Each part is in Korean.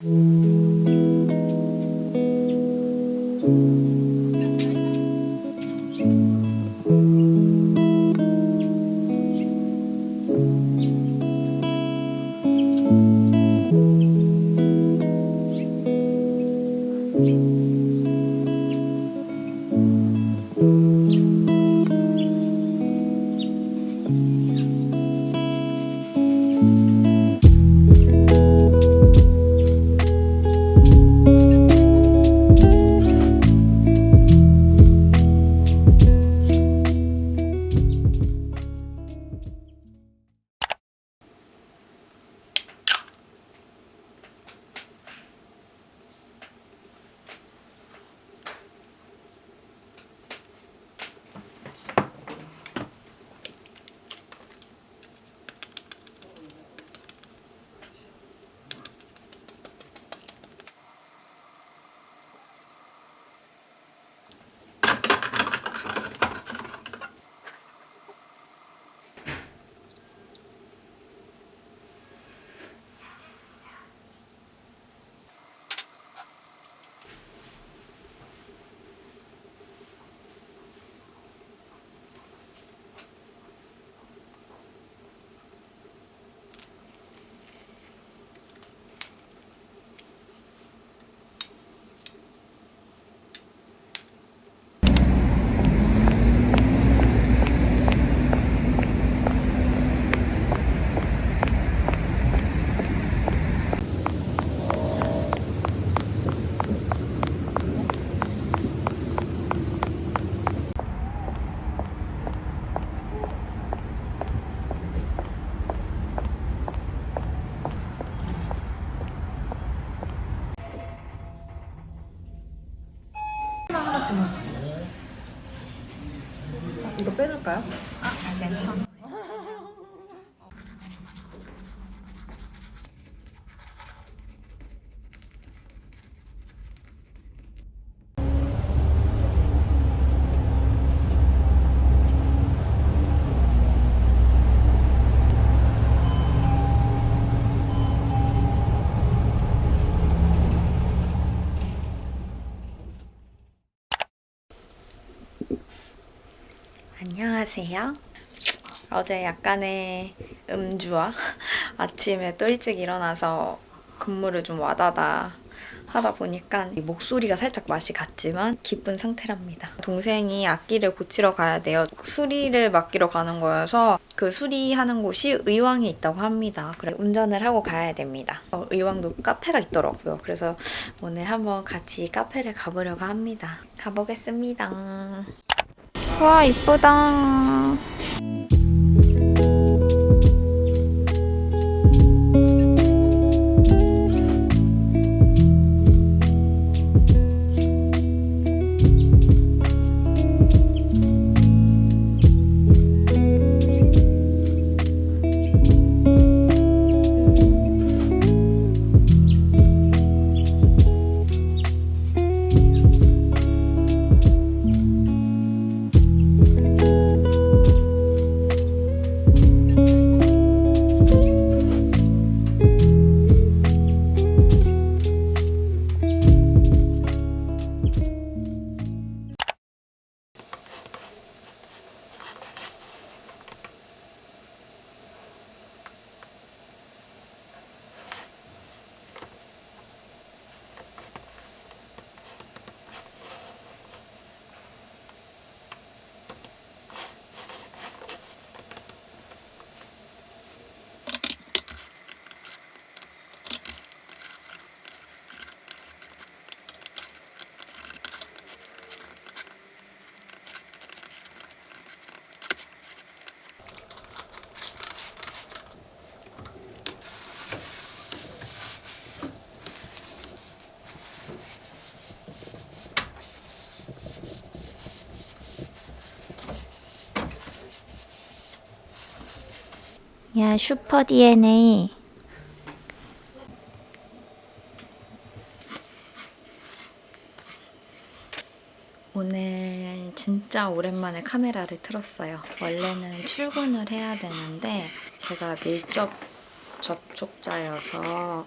하나 주세요. 이거 빼줄까요? 아, 괜찮아. 안녕하세요. 어제 약간의 음주와 아침에 또 일찍 일어나서 근무를 좀 와다다 하다 보니까 이 목소리가 살짝 맛이 갔지만 기쁜 상태랍니다. 동생이 악기를 고치러 가야 돼요. 수리를 맡기러 가는 거여서 그 수리하는 곳이 의왕에 있다고 합니다. 그래 운전을 하고 가야 됩니다. 어, 의왕도 카페가 있더라고요. 그래서 오늘 한번 같이 카페를 가보려고 합니다. 가보겠습니다. 와 이쁘다. 야 슈퍼 DNA 오늘 진짜 오랜만에 카메라를 틀었어요. 원래는 출근을 해야 되는데 제가 밀접 접촉자여서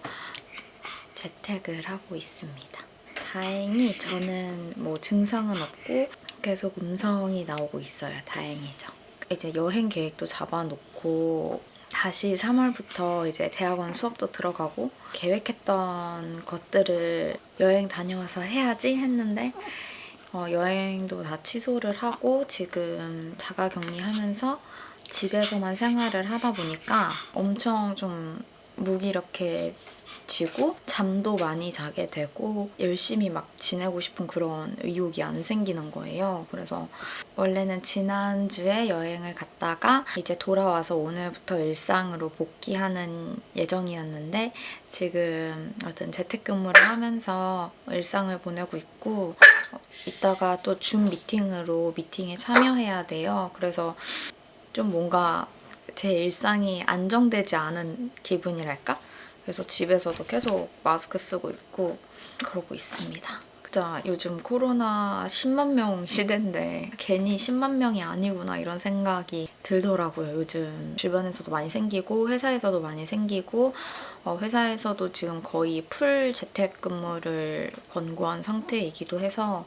재택을 하고 있습니다. 다행히 저는 뭐 증상은 없고 계속 음성이 나오고 있어요. 다행이죠. 이제 여행 계획도 잡아놓고 다시 3월부터 이제 대학원 수업도 들어가고 계획했던 것들을 여행 다녀와서 해야지 했는데 어, 여행도 다 취소를 하고 지금 자가격리하면서 집에서만 생활을 하다 보니까 엄청 좀 무기력해지고 잠도 많이 자게 되고 열심히 막 지내고 싶은 그런 의욕이 안 생기는 거예요. 그래서 원래는 지난주에 여행을 갔다가 이제 돌아와서 오늘부터 일상으로 복귀하는 예정이었는데 지금 어떤 재택근무를 하면서 일상을 보내고 있고 어, 이따가 또 줌 미팅으로 미팅에 참여해야 돼요. 그래서 좀 뭔가 제 일상이 안정되지 않은 기분이랄까? 그래서 집에서도 계속 마스크 쓰고 있고 그러고 있습니다. 진짜 요즘 코로나 10만 명 시대인데 괜히 10만 명이 아니구나 이런 생각이 들더라고요. 요즘 주변에서도 많이 생기고 회사에서도 많이 생기고 어, 회사에서도 지금 거의 풀 재택근무를 권고한 상태이기도 해서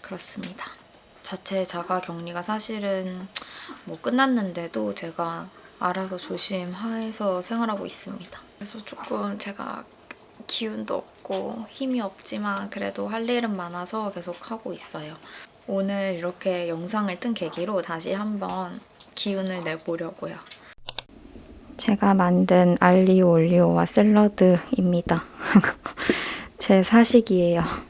그렇습니다. 자체 자가 격리가 사실은 뭐 끝났는데도 제가 알아서 조심해서 생활하고 있습니다. 그래서 조금 제가 기운도 없고 힘이 없지만 그래도 할 일은 많아서 계속 하고 있어요. 오늘 이렇게 영상을 뜬 계기로 다시 한번 기운을 내보려고요. 제가 만든 알리오 올리오와 샐러드입니다. 제 사식이에요.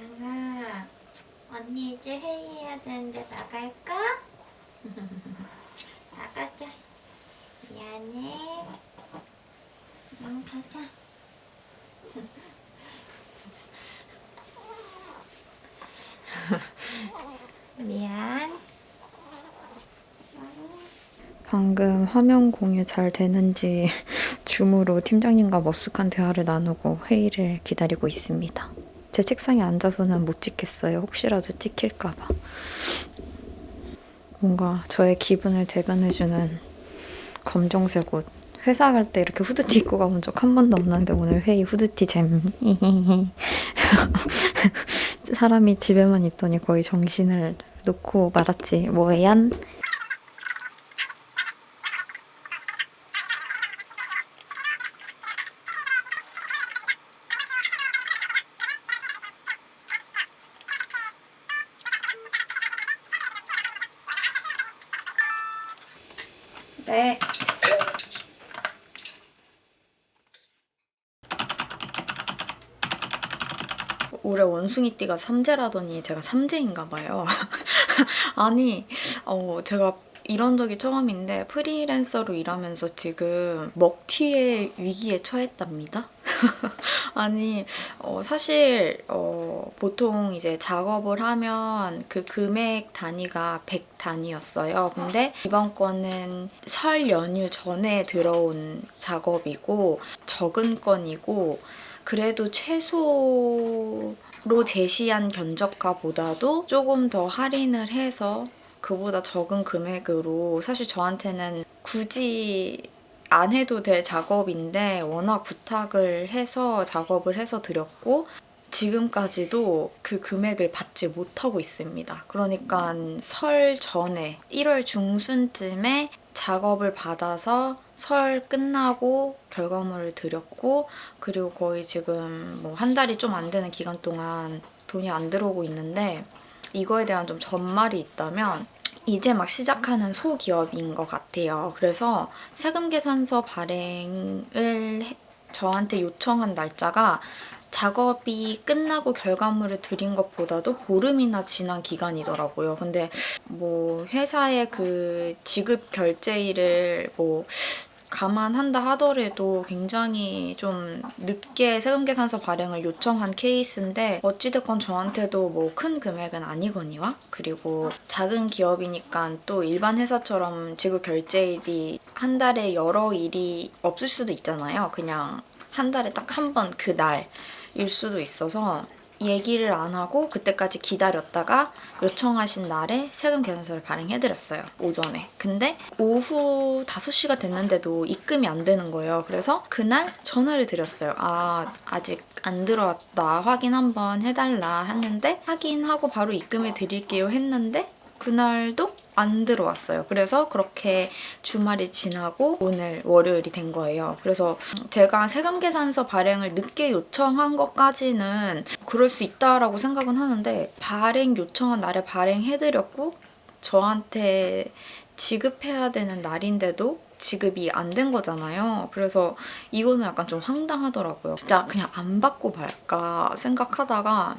양아, 언니 이제 회의해야 되는데 나갈까? 나가자. 미안해. 응, 가자. 미안. 방금 화면 공유 잘 되는지 줌으로 팀장님과 머쓱한 대화를 나누고 회의를 기다리고 있습니다. 제 책상에 앉아서는 못 찍겠어요. 혹시라도 찍힐까봐. 뭔가 저의 기분을 대변해주는 검정색 옷. 회사 갈 때 이렇게 후드티 입고 가본 적 한 번도 없는데 오늘 회의 후드티 잼. 사람이 집에만 있더니 거의 정신을 놓고 말았지. 뭐얀? 네. 올해 원숭이띠가 삼재라더니 제가 삼재인가 봐요. 아니, 어, 제가 이런 적이 처음인데 프리랜서로 일하면서 지금 먹튀의 위기에 처했답니다. 아니, 어, 사실 어, 보통 이제 작업을 하면 그 금액 단위가 100 단위였어요. 근데 이번 건은 설 연휴 전에 들어온 작업이고 적은 건이고 그래도 최소로 제시한 견적가보다도 조금 더 할인을 해서 그보다 적은 금액으로 사실 저한테는 굳이 안 해도 될 작업인데 워낙 부탁을 해서 작업을 해서 드렸고 지금까지도 그 금액을 받지 못하고 있습니다. 그러니까 설 전에 1월 중순쯤에 작업을 받아서 설 끝나고 결과물을 드렸고 그리고 거의 지금 뭐 한 달이 좀 안 되는 기간 동안 돈이 안 들어오고 있는데 이거에 대한 좀 전말이 있다면 이제 막 시작하는 소기업인 것 같아요. 그래서 세금 계산서 발행을 해- 저한테 요청한 날짜가 작업이 끝나고 결과물을 드린 것보다도 보름이나 지난 기간이더라고요. 근데 뭐 회사의 그 지급 결제일을 뭐 감안한다 하더라도 굉장히 좀 늦게 세금계산서 발행을 요청한 케이스인데 어찌됐건 저한테도 뭐 큰 금액은 아니거니와 그리고 작은 기업이니까 또 일반 회사처럼 지급 결제일이 한 달에 여러 일이 없을 수도 있잖아요. 그냥 한 달에 딱 한 번 그 날일 수도 있어서 얘기를 안 하고 그때까지 기다렸다가 요청하신 날에 세금 계산서를 발행해드렸어요. 오전에. 근데 오후 5시가 됐는데도 입금이 안 되는 거예요. 그래서 그날 전화를 드렸어요. 아, 아직 안 들어왔다. 확인 한번 해달라 했는데 확인하고 바로 입금해 드릴게요 했는데 그날도 안 들어왔어요. 그래서 그렇게 주말이 지나고 오늘 월요일이 된 거예요. 그래서 제가 세금 계산서 발행을 늦게 요청한 것까지는 그럴 수 있다라고 생각은 하는데 발행 요청한 날에 발행해드렸고 저한테 지급해야 되는 날인데도 지급이 안 된 거잖아요. 그래서 이거는 약간 좀 황당하더라고요. 진짜 그냥 안 받고 말까 생각하다가 하,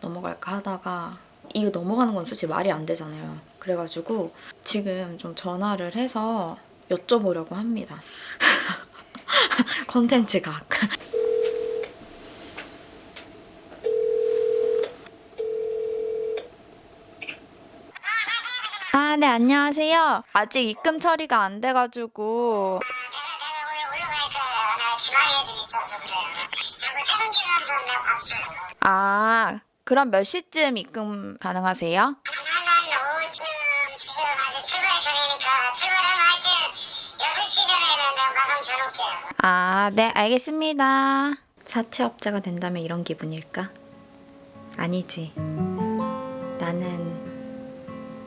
넘어갈까 하다가 이거 넘어가는 건 솔직히 말이 안 되잖아요. 그래가지고 지금 좀 전화를 해서 여쭤보려고 합니다. 컨텐츠 각. 아, 네, 안녕하세요. 아직 입금 처리가 안 돼가지고. 아, 그럼 몇 시쯤 입금 가능하세요? 아직 출발 전이니까 출발하면 하여튼 6시 전에는 마감 줘놓을게요. 아, 네, 알겠습니다. 사채업자가 된다면 이런 기분일까? 아니지. 나는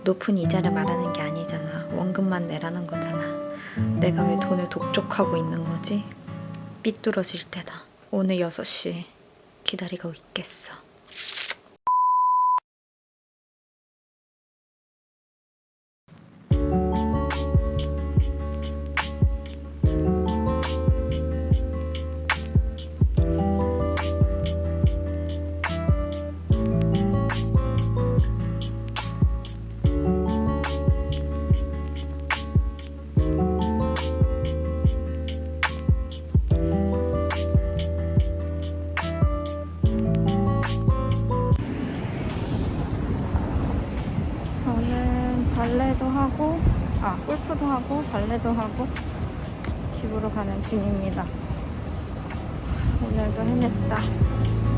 높은 이자를 말하는 게 아니잖아. 원금만 내라는 거잖아. 내가 왜 돈을 독촉하고 있는 거지? 삐뚤어질 때다. 오늘 6시 기다리고 있겠어. 골프도 하고, 발레도 하고, 집으로 가는 중입니다. 오늘도 해냈다.